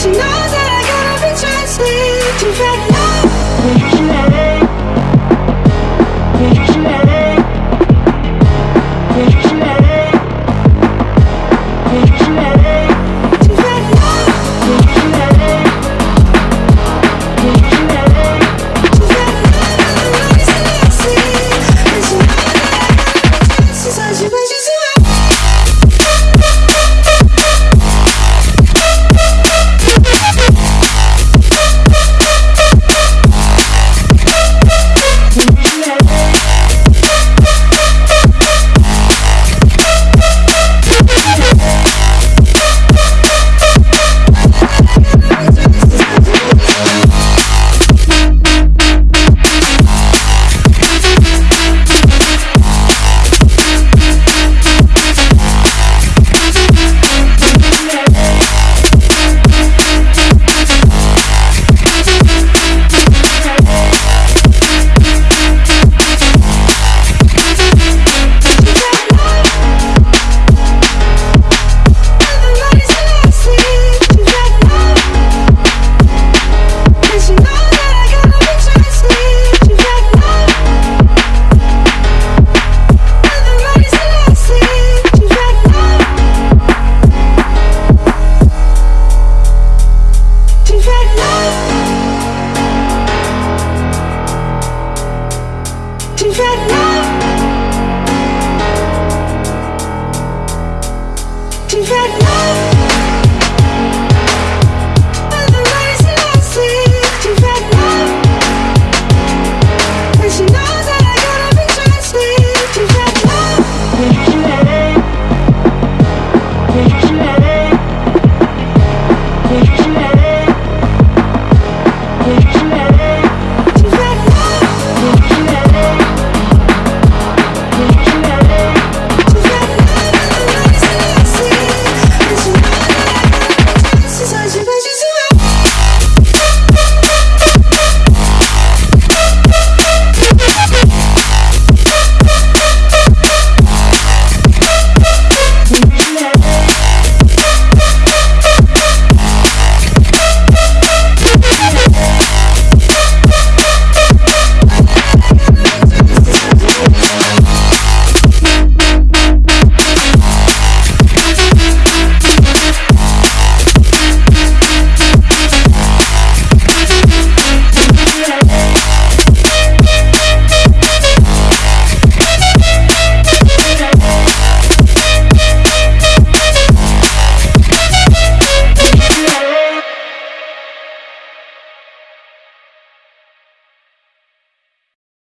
she knows that I gotta be trusted. You've had Right now